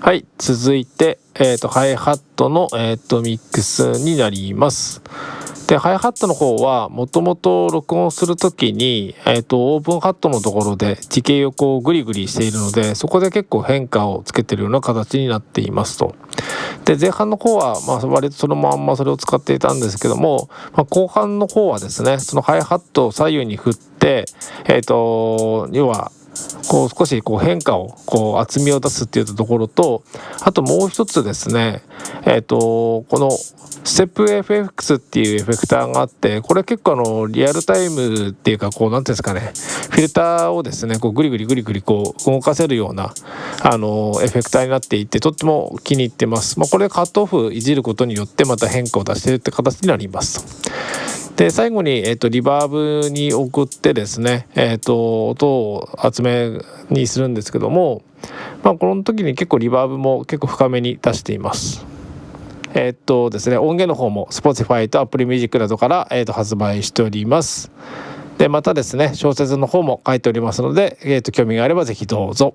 はい続いて、えーと、ハイハットの、えーと、ミックスになりますでハイハットの方はもともと録音する時に、えーと、オープンハットのところで地形をこうグリグリしているのでそこで結構変化をつけてるような形になっていますと。で前半の方は、まあ、割とそのまんまそれを使っていたんですけども、まあ、後半の方はですねそのハイハットを左右に振って、えーと要はこう少しこう変化をこう厚みを出すっていうところとあともう一つですねえっ、ー、とこのステップ FX っていうエフェクターがあってこれ結構あのリアルタイムっていうかこう何ていうんですかねフィルターをですねこうグリグリグリグリこう動かせるようなあのエフェクターになっていてとっても気に入ってます。まあ、これカットオフいじることによってまた変化を出してるって形になります。で最後に、えーと、リバーブに送ってですね、えーと、音を厚めにするんですけども、まあ、この時に結構リバーブも結構深めに出しています。えっ、とですね音源の方も Spotify と Apple Music などから、えーと、発売しております。でまたですね小説の方も書いておりますので、えーと興味があれば是非どうぞ。